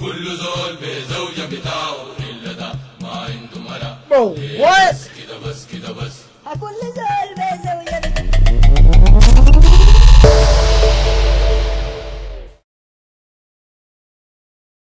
كل زول بيزوجة بتاولد ماعند م